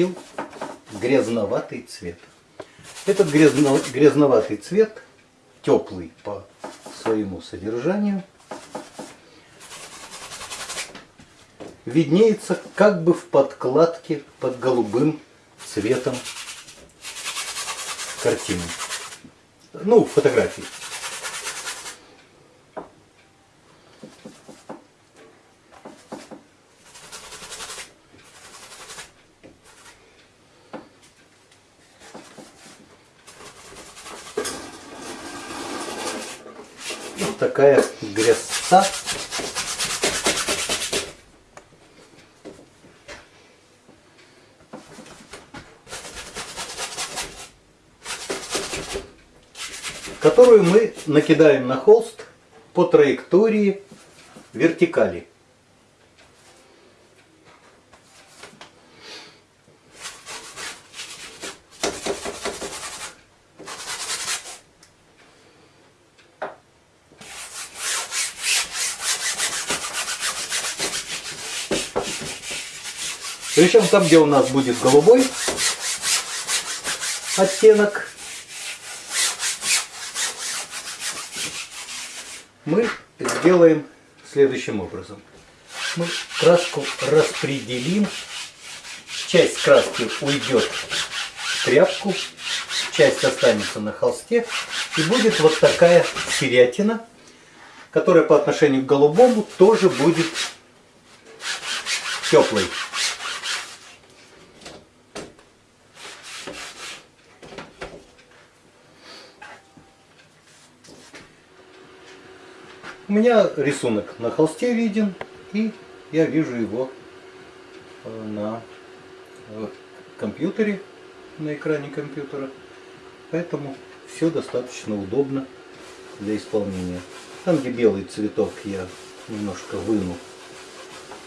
получил грязноватый цвет. Этот грязно, грязноватый цвет, теплый по своему содержанию, виднеется как бы в подкладке под голубым цветом картины. Ну, фотографии. Такая грязца которую мы накидаем на холст по траектории вертикали. Причем там, где у нас будет голубой оттенок, мы сделаем следующим образом. Мы краску распределим. Часть краски уйдет в тряпку, часть останется на холсте. И будет вот такая серятина, которая по отношению к голубому тоже будет теплой. У меня рисунок на холсте виден, и я вижу его э, на э, компьютере, на экране компьютера. Поэтому все достаточно удобно для исполнения. Там, где белый цветок, я немножко выну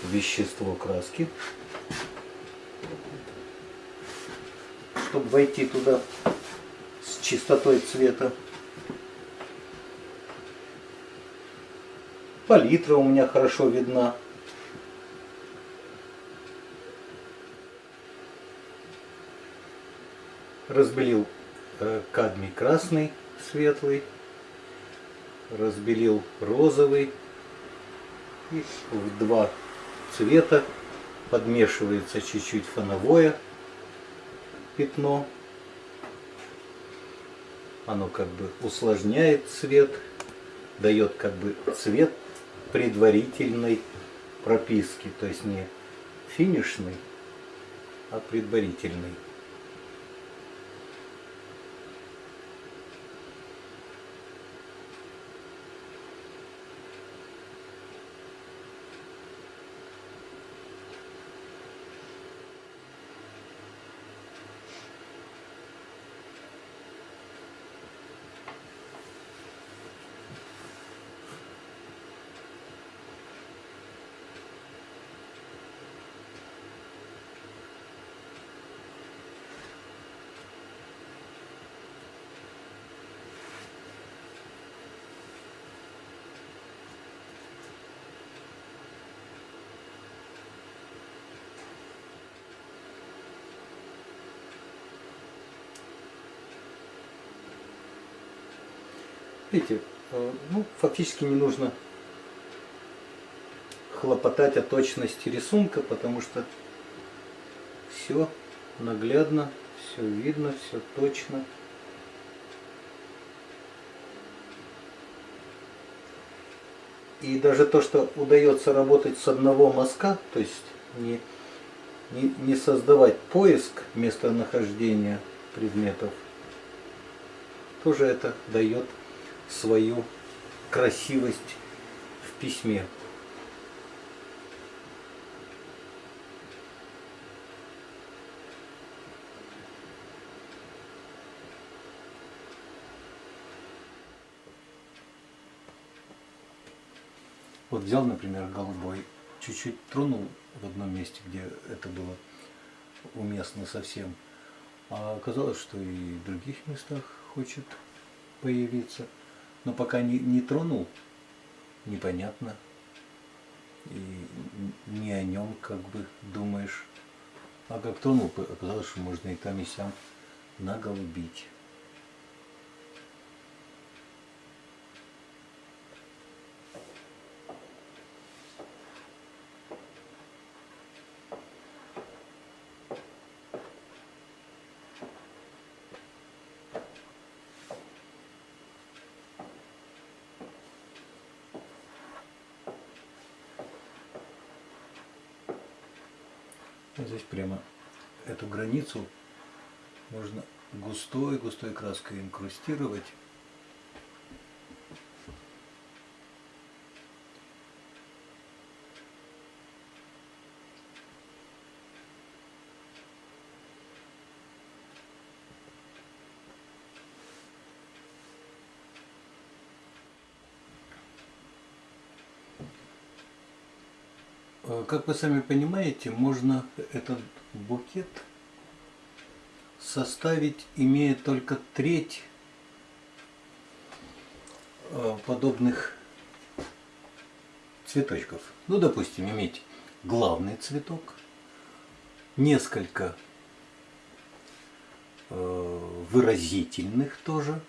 вещество краски, чтобы войти туда с чистотой цвета. Палитра у меня хорошо видна. Разбелил э, кадмий красный, светлый. Разбелил розовый. И в два цвета подмешивается чуть-чуть фоновое пятно. Оно как бы усложняет цвет, дает как бы цвет предварительной прописки, то есть не финишной, а предварительной. Видите, э, ну, фактически не нужно хлопотать о точности рисунка, потому что все наглядно, все видно, все точно. И даже то, что удается работать с одного мазка, то есть не, не, не создавать поиск местонахождения предметов, тоже это дает свою красивость в письме. Вот взял, например, голубой, чуть-чуть тронул в одном месте, где это было уместно совсем, а оказалось, что и в других местах хочет появиться но пока не, не тронул, непонятно. И не о нем как бы думаешь. А как тронул, оказалось, что можно и там, и сям наголубить. Здесь прямо эту границу можно густой-густой краской инкрустировать. Как вы сами понимаете, можно этот букет составить, имея только треть э, подобных цветочков. Ну, допустим, иметь главный цветок, несколько э, выразительных тоже.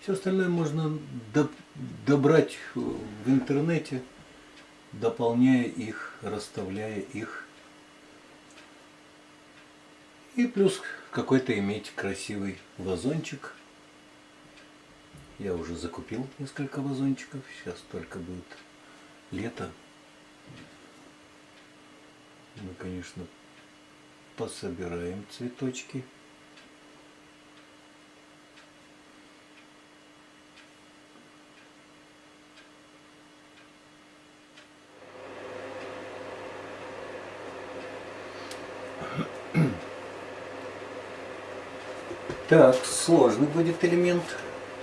Все остальное можно до- добрать в интернете дополняя их, расставляя их. И плюс какой-то иметь красивый вазончик. Я уже закупил несколько вазончиков. Сейчас только будет лето. Мы, конечно, пособираем цветочки. Так, сложный будет элемент.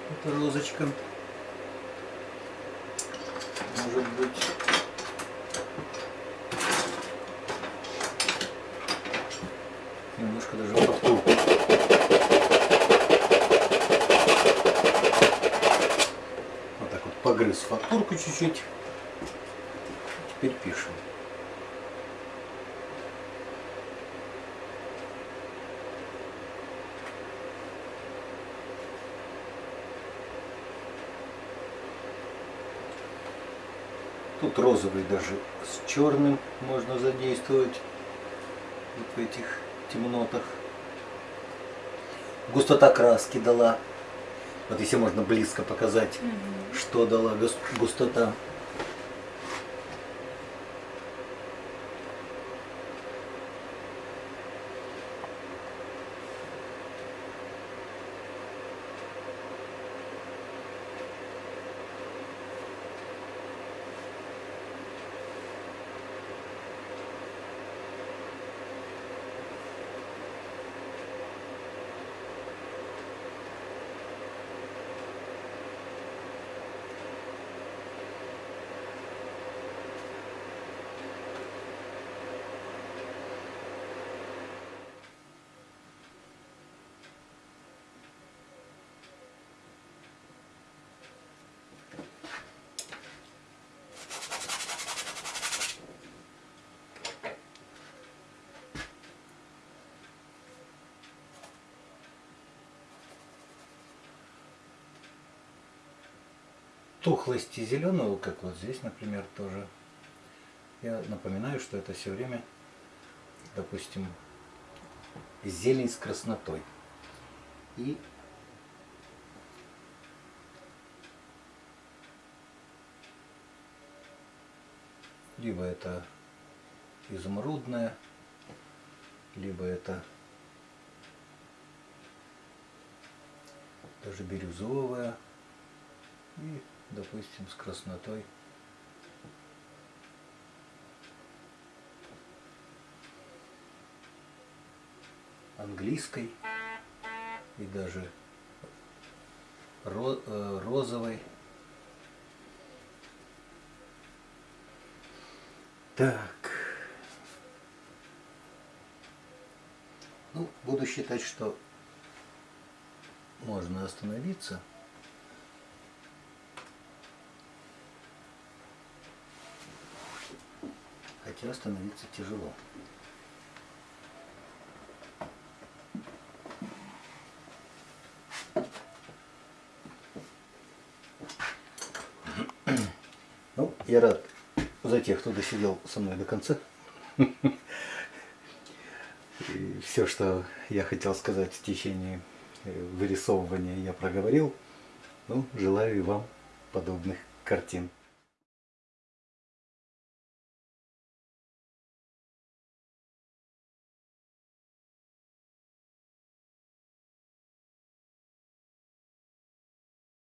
Это розочка. Может быть. Немножко даже фактурку. Вот так вот погрыз фактурку чуть-чуть. Теперь пишем. Тут розовый даже с черным можно задействовать вот в этих темнотах. Густота краски дала. Вот если можно близко показать, что дала гус- густота. Тухлости зеленого, как вот здесь, например, тоже. Я напоминаю, что это все время, допустим, зелень с краснотой. И либо это изумрудная, либо это даже бирюзовая и, допустим, с краснотой. английской и даже э, розовой. Так. Ну, буду считать, что можно остановиться. хотя остановиться тяжело. Ну, я рад за тех, кто досидел со мной до конца. И все, что я хотел сказать в течение э, вырисовывания, я проговорил. Ну, желаю и вам подобных картин.